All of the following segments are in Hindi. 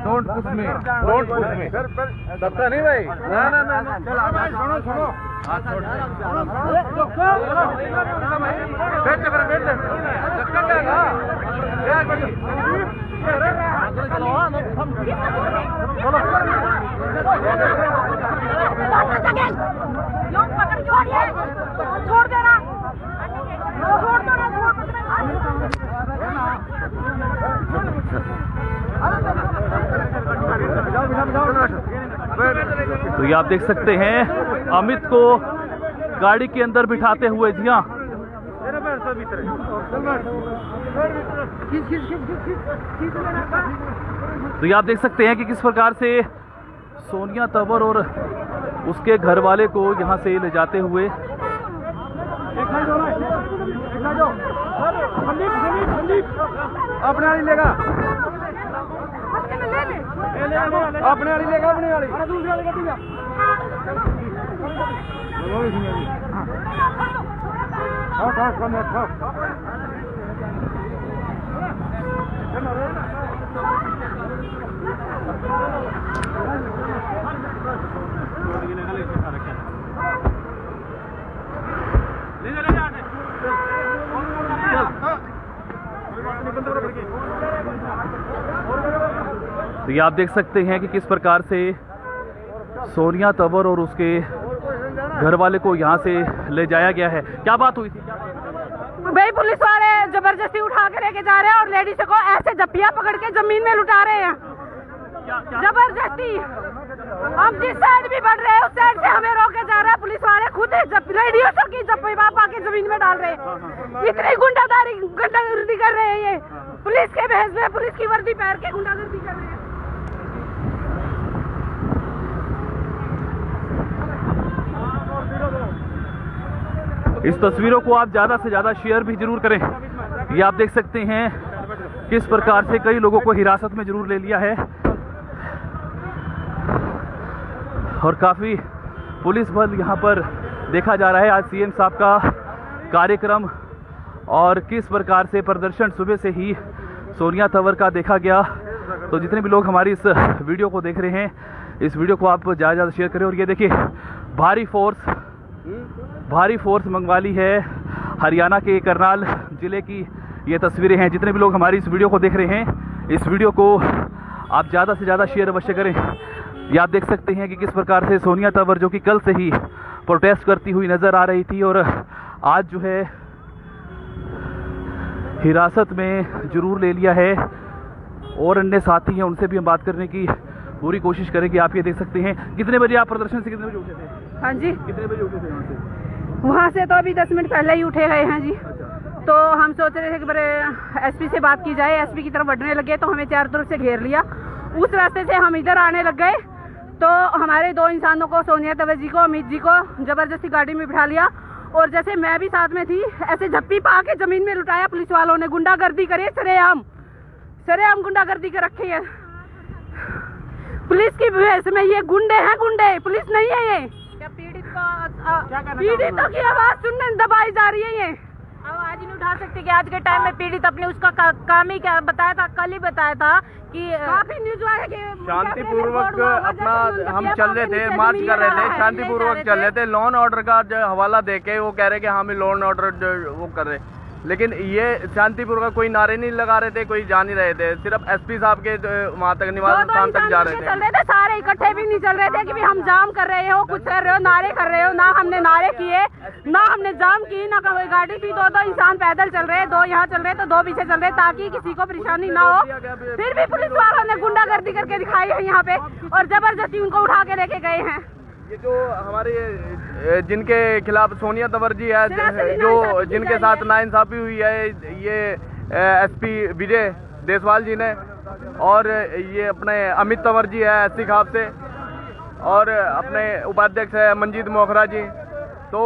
Don't push me don't push me धक्का नहीं भाई ना ना ना ना सुनो सुनो बैठ जा बैठ जा धक्का क्या ना क्या कर लोग पकड़ छोड़िए छोड़ देना छोड़ दो ना तो ये आप देख सकते हैं अमित को गाड़ी के अंदर बिठाते हुए जी हाँ तो ये आप देख सकते हैं कि किस प्रकार से सोनिया तंवर और उसके घर वाले को यहाँ से ले जाते हुए अपने लेगा अपने वाली लेगा अपने वाली। दूसरी वाली गड्डी तो ये आप देख सकते हैं कि किस प्रकार से सोनिया तंवर और उसके घर वाले को यहाँ से ले जाया गया है। क्या बात हुई थी? भाई पुलिस वाले ज़बरदस्ती उठा के लेके जा रहे हैं और लेडीज़ को ऐसे जप्पिया पकड़ के ज़मीन में लुटा रहे हैं। ज़बरदस्ती। हम जिस साइड भी बढ़ रहे हैं उस साइड से हमें रोके जा रहा है पुलिस वाले। खुद लेडीजों की जप्पी बापा के ज़मीन में डाल रहे हैं। इतनी गुंडादारी गुंडागर्दी कर रहे हैं ये। पुलिस के बहस में पुलिस की वर्दी पहन के गुंडागर्दी कर रहे हैं। इस तस्वीरों को आप ज़्यादा से ज़्यादा शेयर भी ज़रूर करें। ये आप देख सकते हैं किस प्रकार से कई लोगों को हिरासत में ज़रूर ले लिया है। और काफ़ी पुलिस बल यहाँ पर देखा जा रहा है। आज सीएम साहब का कार्यक्रम और किस प्रकार से प्रदर्शन सुबह से ही सोनिया तंवर का देखा गया। तो जितने भी लोग हमारी इस वीडियो को देख रहे हैं, इस वीडियो को आप ज़्यादा ज़्यादा शेयर करें। और ये देखिए, भारी फोर्स भारी फोर्स मंगवा ली है हरियाणा के करनाल ज़िले की ये तस्वीरें हैं। जितने भी लोग हमारी इस वीडियो को देख रहे हैं, इस वीडियो को आप ज़्यादा से ज़्यादा शेयर अवश्य करें। ये आप देख सकते हैं कि किस प्रकार से सोनिया तंवर, जो कि कल से ही प्रोटेस्ट करती हुई नज़र आ रही थी और आज जो है हिरासत में ज़रूर ले लिया है और अन्य साथी हैं, उनसे भी हम बात करने की पूरी कोशिश करें कि आप ये देख सकते हैं। कितने बजे आप प्रदर्शन से कितने बजे उठे थे? हाँ जी। कितने बजे उठे थे यहाँ से? वहाँ से तो अभी दस मिनट पहले ही उठे गए हैं जी। तो हम सोच रहे थे कि बड़े एसपी से बात की जाए। एसपी की तरफ़ बढ़ने लगे तो हमें चारों तरफ़ से घेर लिया। उस रास्ते से हम इधर आने लग गए। तो हमारे दो इंसानों को सोनिया तवे जी को अमित जी को ज़बरदस्ती गाड़ी में बिठा लिया। और जैसे मैं भी साथ में थी ऐसे झप्पी पा के ज़मीन में लुटाया। पुलिस वालों ने गुंडागर्दी करी सरेआम। सरेआम गुंडागर्दी कर रखी है। पुलिस की भैंस में ये गुंडे हैं गुंडे पुलिस नहीं है ये। पीड़ित को पीड़ितों की आवाज़ सुनने दबाई जा रही है ये। आवाज़ नहीं उठा सकते कि आज के टाइम में पीड़ित अपने उसका का, काम ही क्या बताया था कल ही बताया था कि काफ़ी न्यूज़ आया कि शांतिपूर्वक अपना हम चल रहे थे मार्च कर रहे थे शांतिपूर्वक चल रहे थे लॉ एंड ऑर्डर का जो हवाला दे के वो कह रहे कि हम लॉ एंड ऑर्डर वो कर रहे। लेकिन ये शांतिपुर का कोई नारे नहीं लगा रहे थे कोई जा नहीं रहे थे। सिर्फ़ एसपी साहब के वहाँ तक निवास स्थान तक जा रहे चल रहे थे सारे इकट्ठे भी नहीं चल रहे थे कि भी हम जाम कर रहे हो कुछ कर रहे हो नारे कर रहे हो ना हमने नारे किए ना हमने जाम की ना कोई गाड़ी की दो दो इंसान पैदल चल रहे दो यहाँ चल रहे तो दो पीछे चल रहे ताकि किसी को परेशानी ना हो। फिर भी पुलिस वालों ने गुंडागर्दी करके दिखाई है यहाँ पे और ज़बरदस्ती उनको उठा के लेके गए हैं। ये जो हमारे जिनके खिलाफ सोनिया तंवर जी है जो जिनके साथ। नाइंसाफी हुई है ये एसपी विजय देसवाल जी ने और ये अपने अमित तंवर जी है एस खाप से और अपने उपाध्यक्ष है मंजीत मोखरा जी। तो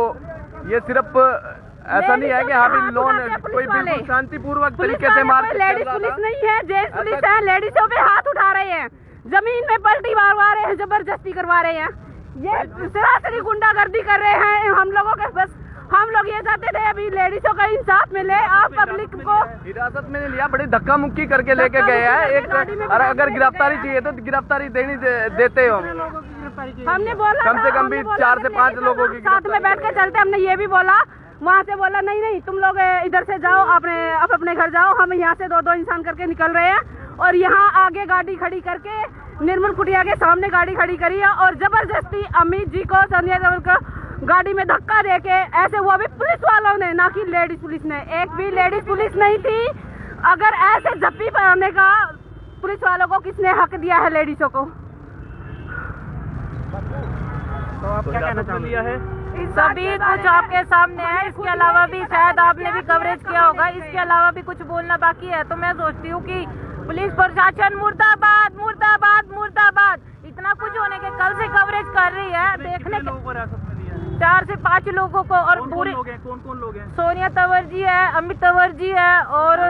ये सिर्फ़ ऐसा नहीं है कि हाँ लोन कोई बिल्कुल शांतिपूर्वक तरीके से चल लेडीज़ पुलिस नहीं है जेंट्स पुलिस है लेडीजों पे हाथ उठा रहे हैं। ज़मीन में पलटी मारवा रहे हैं ज़बरदस्ती करवा रहे हैं। ये सरासरी गुंडागर्दी कर रहे हैं। हम लोगों के बस हम लोग ये चाहते थे अभी लेडीजों का इंसाफ मिले आप पब्लिक को हिरासत में नहीं लिया बड़ी धक्का मुक्की करके लेके गए हैं। एक अगर गिरफ्तारी चाहिए तो गिरफ्तारी देनी देते हो। हमने बोला कम से कम भी चार से पाँच लोगों की साथ में बैठ के चलते हमने ये भी बोला। वहाँ से बोला नहीं नहीं तुम लोग इधर से जाओ अपने आप अपने घर जाओ हम यहाँ से दो दो इंसान करके निकल रहे हैं और यहाँ आगे गाड़ी खड़ी करके निर्मल कुटिया के सामने गाड़ी खड़ी करी है और ज़बरदस्ती अमित जी को सोनिया देवल को गाड़ी में धक्का दे के ऐसे वो भी पुलिस वालों ने ना कि लेडीज़ पुलिस ने। एक भी लेडीज़ पुलिस नहीं थी। अगर ऐसे जप्पी पाने का पुलिस वालों को किसने हक दिया है लेडीजों को? हिरासत में लिया है। सभी कुछ आपके सामने है। इसके अलावा भी शायद आपने भी कवरेज किया होगा। इसके अलावा भी कुछ बोलना बाकी है। तो मैं सोचती हूँ कि पुलिस प्रशासन मुर्दाबाद मुर्दाबाद मुर्दाबाद। इतना कुछ होने के कल से कवरेज कर रही है देखने के चार से पाँच लोगों को और कौन पूरे कौन कौन लोग हैं? सोनिया तंवर जी है अमित तंवर जी है और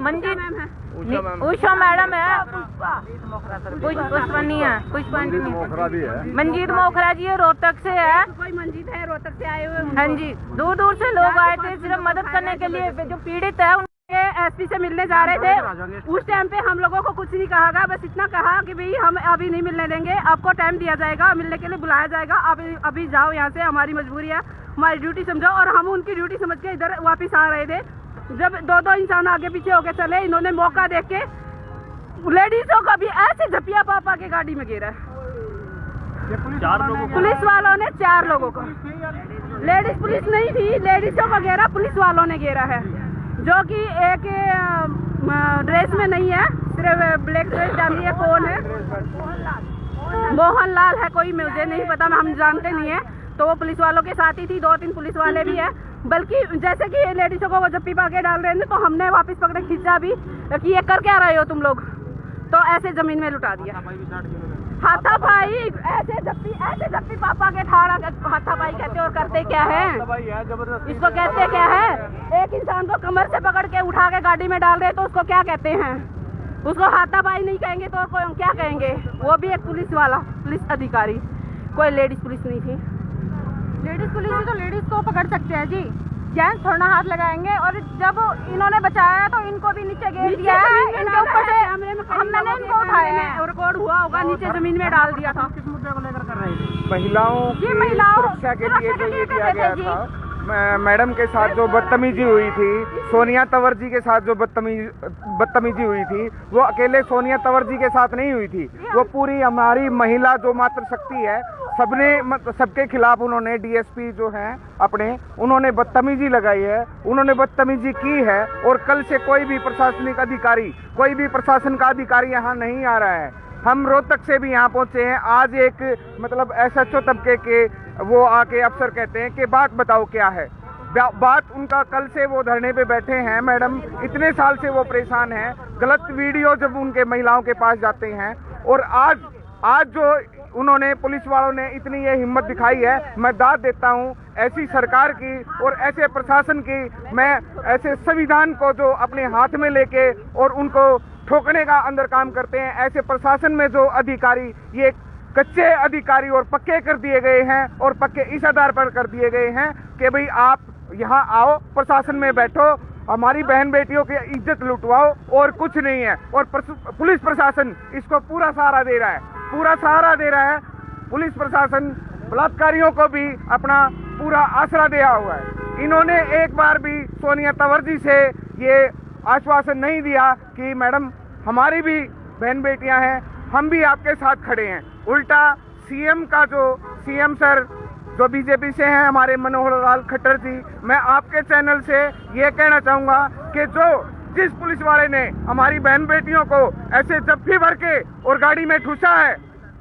मंजीत उषा मैडम है। पुष्प। पुष्पनी है पुष्पनी। भी है। मंजीत मोखरा जी है रोहतक से है। मंजीत है रोहतक से आए हुए हाँ जी। दूर दूर से लोग आए थे सिर्फ़ मदद करने के लिए जो पीड़ित है एसपी से मिलने जा रहे थे। उस टाइम पे हम लोगों को कुछ नहीं कहा गया। बस इतना कहा कि भाई हम अभी नहीं मिलने देंगे। आपको टाइम दिया जाएगा मिलने के लिए बुलाया जाएगा। आप अभी जाओ यहाँ से हमारी मजबूरी है। हमारी ड्यूटी समझो। और हम उनकी ड्यूटी समझ के इधर वापस आ रहे थे। जब दो दो इंसान आगे पीछे होके चले इन्होंने मौका देख के लेडीजों का भी ऐसे झपिया पापा के गाड़ी में गिरा है। पुलिस वालों ने चार लोगों को। लेडीज़ पुलिस नहीं थी। लेडीजों को घेरा पुलिस वालों ने घेरा है। जो कि एक ड्रेस में नहीं है, सिर्फ़ ब्लैक ड्रेस डाली है कौन है। मोहन लाल है, कोई मुझे नहीं पता हम जानते नहीं है। तो वो पुलिस वालों के साथ ही थी, दो तीन पुलिस वाले भी है। बल्कि जैसे कि लेडीजों को वो जब पीपा के डाल रहे थे तो हमने वापस पकड़े, खींचा भी, कि ये कर क्या रहे हो तुम लोग? तो ऐसे ज़मीन में लुटा दिया। हाथापाई ऐसे जप्पी ऐसे जप्पी पापा के ठाड़ा हाथापाई कहते और करते क्या है? इसको कहते क्या है? एक इंसान को कमर से पकड़ के उठा के गाड़ी में डाल रहे तो उसको क्या कहते हैं? उसको हाथापाई नहीं कहेंगे तो कोई क्या कहेंगे? वो भी एक पुलिस वाला पुलिस अधिकारी। कोई लेडीज़ पुलिस नहीं थी। लेडीज़ पुलिस भी तो लेडीज़ को पकड़ सकते हैं जी। जेंट्स थोड़ा हाथ लगाएँगे और जब इन्होंने बचाया तो इनको भी नीचे गिर दिया है। इनके ऊपर से कैमरे में हम मैंने इनको उठाया है। रिकॉर्ड हुआ होगा नीचे ज़मीन में डाल दिया था। किस महिलाओं ये की महिलाओं- सुरक्षा के लिए जो के ये लिए किया गया था मैडम के साथ जो बदतमीजी हुई थी सोनिया तंवर जी के साथ जो बदतमीजी बदतमीजी हुई थी वो अकेले सोनिया तंवर जी के साथ नहीं हुई थी। वो पूरी हमारी महिला जो मातृ शक्ति है सबने सबके खिलाफ उन्होंने डीएसपी जो हैं, अपने, उन्होंने बदतमीजी लगाई है, उन्होंने बदतमीजी की है, और कल से कोई भी प्रशासनिक अधिकारी, कोई भी प्रशासन का अधिकारी यहाँ नहीं आ रहा है। हम रोहतक से भी यहाँ पहुँचे हैं, आज एक मतलब एस एच ओ तबके के, वो आके अफसर कहते हैं कि बात बताओ क्या है। बात उनका कल से वो धरने पे बैठे हैं, मैडम, इतने साल से वो परेशान हैं, गलत वीडियो जब उनके महिलाओं के पास जाते हैं, और आज आज जो उन्होंने पुलिस वालों ने इतनी ये हिम्मत दिखाई है। मैं दाद देता हूँ ऐसी सरकार की और ऐसे प्रशासन की। मैं ऐसे संविधान को जो अपने हाथ में लेके और उनको ठोकने का अंदर काम करते हैं, ऐसे प्रशासन में जो अधिकारी, ये कच्चे अधिकारी और पक्के कर दिए गए हैं और पक्के इस आधार पर कर दिए गए हैं कि भाई आप यहाँ आओ, प्रशासन में बैठो हमारी बहन बेटियों की इज़्ज़त लुटवाओ और कुछ नहीं है। और पुलिस प्रशासन इसको पूरा सहारा दे रहा है। पूरा सहारा दे रहा है। पुलिस प्रशासन बलात्कारियों को भी अपना पूरा आसरा दिया हुआ है। इन्होंने एक बार भी सोनिया तंवर जी से ये आश्वासन नहीं दिया कि मैडम, हमारी भी बहन बेटियाँ हैं, हम भी आपके साथ खड़े हैं। उल्टा सीएम का जो, सीएम सर जो बीजेपी से हैं, हमारे मनोहर लाल खट्टर जी, मैं आपके चैनल से ये कहना चाहूँगा कि जो जिस पुलिस वाले ने हमारी बहन बेटियों को ऐसे जफ्फी भर के और गाड़ी में ठूसा है,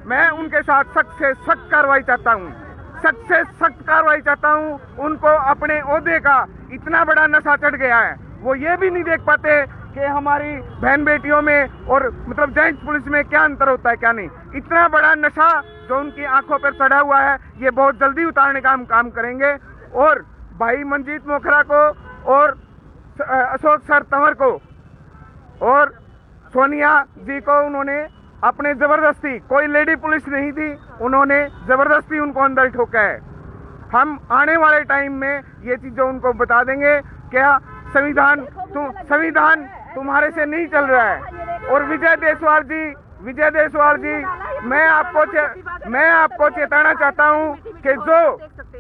मैं उनके साथ सख्त से सख्त कार्रवाई चाहता हूँ। सख्त से सख्त कार्रवाई चाहता हूँ, उनको अपने ओहदे का इतना बड़ा नशा चढ़ गया है। वो ये भी नहीं देख पाते कि हमारी बहन बेटियों में और मतलब जेंट्स पुलिस में क्या अंतर होता है क्या नहीं? इतना बड़ा नशा जो उनकी आँखों पर चढ़ा हुआ है ये बहुत जल्दी उतारने का हम काम करेंगे। और भाई मंजीत मोखरा को और अशोक सर तंवर को और सोनिया जी को उन्होंने अपने ज़बरदस्ती कोई लेडी पुलिस नहीं थी उन्होंने ज़बरदस्ती उनको अंदर ठोका है। हम आने वाले टाइम में ये चीज़ें उनको बता देंगे। क्या संविधान तुम संविधान तुम्हारे से नहीं चल रहा है। और विजय देसवाल जी, विजय देसवाल जी, मैं आपको मैं आपको चेताना चाहता हूँ कि जो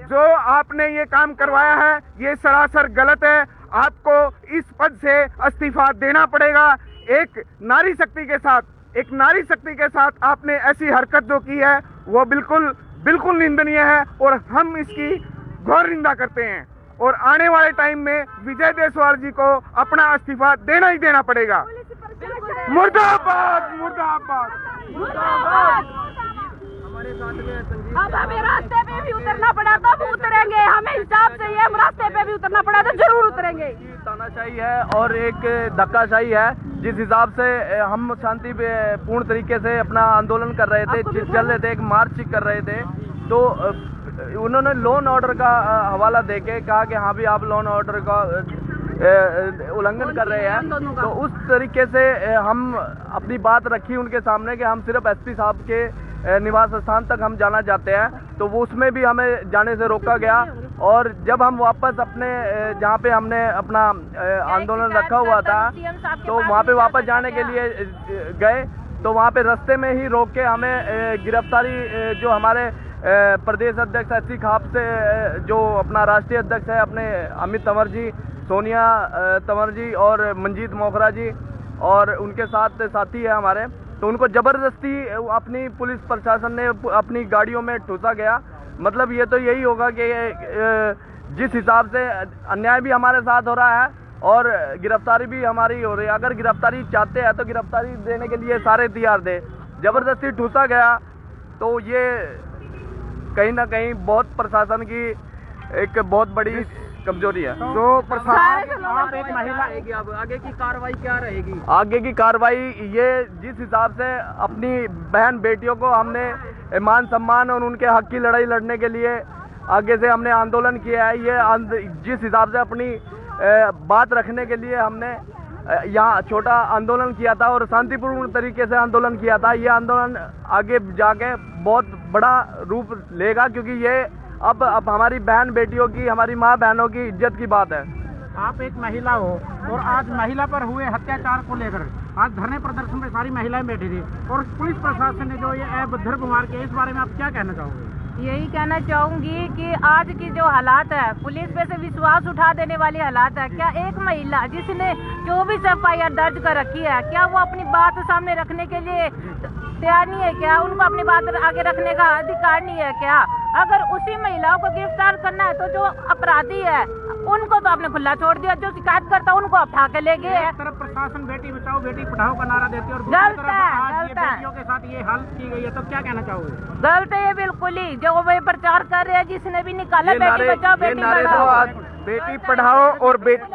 जो आपने ये काम करवाया है, ये सरासर गलत है। आपको इस पद से इस्तीफा देना पड़ेगा। एक नारी शक्ति के साथ, एक नारी शक्ति के साथ आपने ऐसी हरकत जो की है, वो बिल्कुल बिल्कुल निंदनीय है और हम इसकी घोर निंदा करते हैं। और आने वाले टाइम में विजय देसवाल जी को अपना इस्तीफा देना ही देना पड़ेगा। मुर्दाबाद मुर्दाबाद। अब हमें रास्ते पे भी उतरना पड़ा तब उतरेंगे। हमें हिसाब चाहिए हम रास्ते पे भी उतरना पड़ा तो ज़रूर उतरेंगे। तानाशाही है और एक धक्काशाही है जिस हिसाब से हम शांति पे- पूर्ण तरीके से अपना आंदोलन कर रहे थे चल रहे थे एक मार्च कर रहे थे। तो उन्होंने लोन ऑर्डर का हवाला देके कहा कि हाँ भी आप लोन ऑर्डर का उल्लंघन कर रहे हैं। तो उस तरीके से हम अपनी बात रखी उनके सामने कि हम सिर्फ़ एसपी साहब के निवास स्थान तक हम जाना चाहते हैं। तो वो उसमें भी हमें जाने से रोका गया और जब हम वापस अपने जहाँ पे हमने अपना आंदोलन रखा हुआ था तो वहाँ पे वापस जाने के लिए गए। तो वहाँ पे रास्ते में ही रोक के हमें गिरफ्तारी जो हमारे प्रदेश अध्यक्ष एस खाप से जो अपना राष्ट्रीय अध्यक्ष है, अपने अमित तंवर जी, सोनिया तंवर जी और मंजीत मोखरा जी और उनके साथ साथी है हमारे। तो उनको ज़बरदस्ती अपनी पुलिस प्रशासन ने अपनी गाड़ियों में ठूसा गया। मतलब ये तो यही होगा कि जिस हिसाब से अन्याय भी हमारे साथ हो रहा है और गिरफ्तारी भी हमारी हो रही है। अगर गिरफ्तारी चाहते हैं तो गिरफ्तारी देने के लिए सारे तैयार थे ज़बरदस्ती ठूसा गया तो ये कहीं ना कहीं बहुत प्रशासन की एक बहुत बड़ी कमज़ोरी है। जो प्रशासन आप एक महिला आगे की कार्रवाई ये जिस हिसाब से अपनी बहन बेटियों को हमने मान सम्मान और उनके हक की लड़ाई लड़ने के लिए आगे से हमने आंदोलन किया है ये जिस हिसाब से अपनी बात रखने के लिए हमने यहाँ छोटा आंदोलन किया था और शांतिपूर्ण तरीके से आंदोलन किया था ये आंदोलन आगे जाके बहुत बड़ा रूप लेगा क्योंकि ये अब अब हमारी बहन बेटियों की हमारी माँ बहनों की इज़्ज़त की बात है। आप एक महिला हो और आज महिला पर हुए हत्याचार को लेकर आज धरने प्रदर्शन में सारी महिलाएँ बैठी थी और पुलिस प्रशासन ने जो ये अभद्र कुमार के इस बारे में आप क्या कहना चाहोगे? यही कहना चाहूँगी कि आज की जो हालात है पुलिस पे से विश्वास उठा देने वाली हालात है। क्या एक महिला जिसने चौबीस एफ़ आई आर दर्ज कर रखी है क्या वो अपनी बात सामने रखने के लिए तैयार नहीं है क्या? उनको अपनी बात आगे रखने का अधिकार नहीं है क्या? अगर उसी महिलाओं को गिरफ़्तार करना है तो जो अपराधी है उनको तो आपने खुला छोड़ दिया। जो शिकायत करता है उनको उठा के ले गए तरफ़ प्रशासन बेटी बचाओ बेटी पढ़ाओ का नारा देती है और गलत है, गलत है। के साथ ये हालत की गई है तो क्या कहना चाहोगे? गलत है ये बिल्कुल ही। जो वे प्रचार कर रहे हैं जिसने भी निकाला बेटी बचाओ बेटी तो पढ़ाओ बेटी पढ़ाओ और बेटी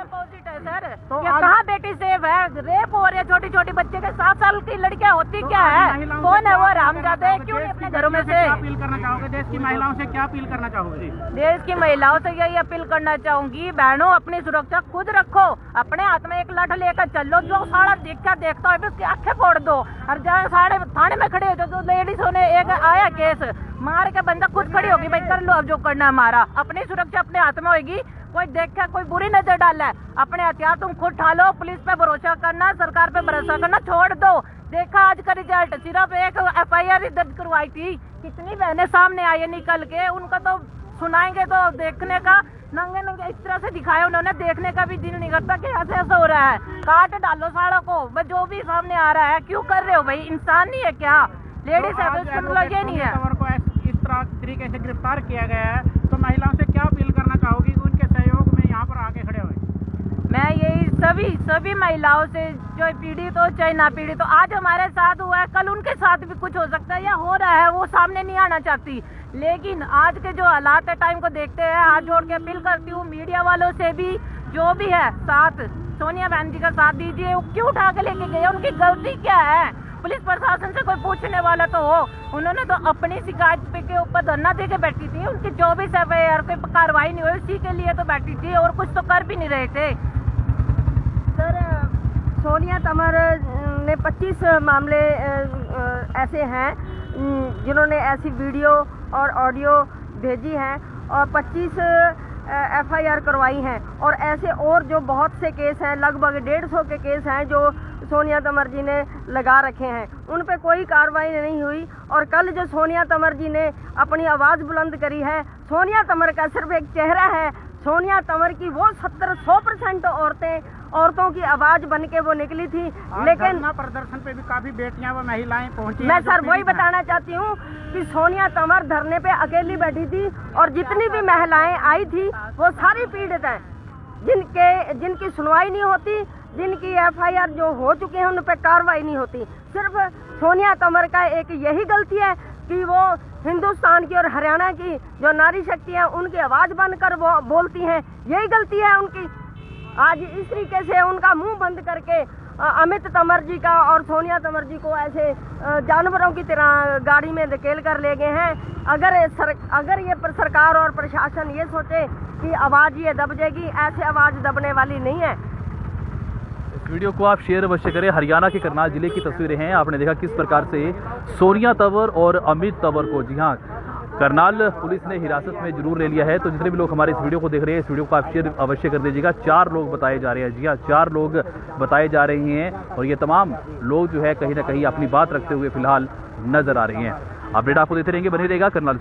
तो कहाँ बेटी सेफ़ है? रेप हो रहे हैं छोटी छोटी बच्चे के सात साल की लड़कियाँ होती तो क्या है? कौन है वो अपील रामजादे करना क्यों नहीं अपने घरों में से क्या अपील करना चाहोगे? देश की महिलाओं से क्या अपील करना चाहोगे? देश की महिलाओं से यही अपील करना चाहूँगी। बहनों अपनी सुरक्षा खुद रखो। अपने हाथ में एक लाठ लेकर चलो। जो सारा देखता देखता है उसकी आँखें फोड़ दो। और जहाँ सारे थाने में खड़े हो जो लेडीज़ ने एक आया केस। मार के बंदा खुद खड़ी होगी भाई कर लो अब जो करना है हमारा अपनी सुरक्षा अपने हाथ में होगी। कोई देखा कोई बुरी नज़र डाला। है अपने हथियार तुम खुद ठालो पुलिस पे भरोसा करना सरकार पे भरोसा करना छोड़ दो। देखा आज का रिज़ल्ट सिर्फ़ एक एफ़ आई आर दर्ज करवाई थी। कितनी बहनें सामने आई है निकल के उनका तो सुनाएँगे तो देखने का नंगे नंगे इस तरह से दिखाया उन्होंने देखने का भी दिल नहीं करता कि ऐसे ऐसा हो रहा है। काट डालो साड़ों को बस जो भी सामने आ रहा है क्यों कर रहे हो भाई? इंसान नहीं है क्या? लेडीज़ तो मतलब ये नहीं है। को इस तरह तरीके से गिरफ़्तार किया गया है तो महिलाओं से क्या अपील करना चाहोगी कि उनके सहयोग में यहाँ पर आके खड़े हुए मैं यही सभी सभी महिलाओं से जो पीड़ित हो चाहे ना पीड़ित हो, आज हमारे साथ हुआ है, कल उनके साथ भी कुछ हो सकता है या हो रहा है, वो सामने नहीं आना चाहती। लेकिन आज के जो हालात है टाइम को देखते हैं, हाथ जोड़ के अपील करती हूँ मीडिया वालों से भी, जो भी है, साथ, सोनिया बहन जी का साथ दीजिए, वो क्यों उठा के लेके गए, उनकी गलती क्या है? पुलिस प्रशासन से कोई पूछने वाला तो हो। उन्होंने तो अपनी शिकायत के ऊपर धरना दे के बैठी थी, उनकी एफ़ आई आर कोई कार्रवाई नहीं हुई, उसी के लिए तो बैठी थी और कुछ तो कर भी नहीं रहे थे। सोनिया तमर ने 25 मामले ऐसे हैं जिन्होंने ऐसी वीडियो और ऑडियो भेजी हैं और 25 एफआईआर करवाई हैं। और ऐसे और जो बहुत से केस हैं, लगभग डेढ़ सौ के केस हैं जो सोनिया तंवर जी ने लगा रखे हैं। उन पर कोई कार्रवाई नहीं हुई और कल जो सोनिया तंवर जी ने अपनी आवाज़ बुलंद करी है, सोनिया तंवर का सिर्फ़ एक चेहरा है। सोनिया तंवर की वो सत्तर सौ परसेंट औरतें औरतों की आवाज़ बन के वो निकली थी लेकिन प्रदर्शन पे भी काफ़ी बेटियाँ व महिलाएँ पहुँची मैं सर वही बताना चाहती हूँ कि सोनिया तंवर धरने पे अकेली बैठी थी और जितनी भी महिलाएँ आई थी वो सारी पीड़ित हैं। जिनके जिनकी सुनवाई नहीं होती जिनकी एफआईआर जो हो चुके हैं उन पर कार्रवाई नहीं होती। सिर्फ़ सोनिया तंवर का एक यही गलती है कि वो हिंदुस्तान की और हरियाणा की जो नारी शक्ति है उनकी आवाज़ बनकर वो बोलती हैं। यही गलती है उनकी। आज इस तरीके से उनका मुँह बंद करके अमित तंवर जी का और सोनिया तंवर जी को ऐसे जानवरों की तरह गाड़ी में धकेल कर ले गए हैं। अगर सर, अगर ये सरकार और प्रशासन ये सोचे कि आवाज़ ये दब जाएगी ऐसे आवाज़ दबने वाली नहीं है। वीडियो को आप शेयर अवश्य करें। हरियाणा के करनाल ज़िले की तस्वीरें हैं। आपने देखा किस प्रकार से सोनिया तंवर और अमित तंवर को। जी हाँ करनाल पुलिस ने हिरासत में ज़रूर ले लिया है। तो जितने भी लोग हमारे इस वीडियो को देख रहे हैं, इस वीडियो को आप शेयर अवश्य कर दीजिएगा। चार लोग बताए जा रहे हैं जी हाँ चार लोग बताए जा रहे हैं और ये तमाम लोग जो है कहीं ना कहीं अपनी बात रखते हुए फ़िलहाल नज़र आ रहे हैं। अपडेट आपको देते रहेंगे, बने रहेगा करनाल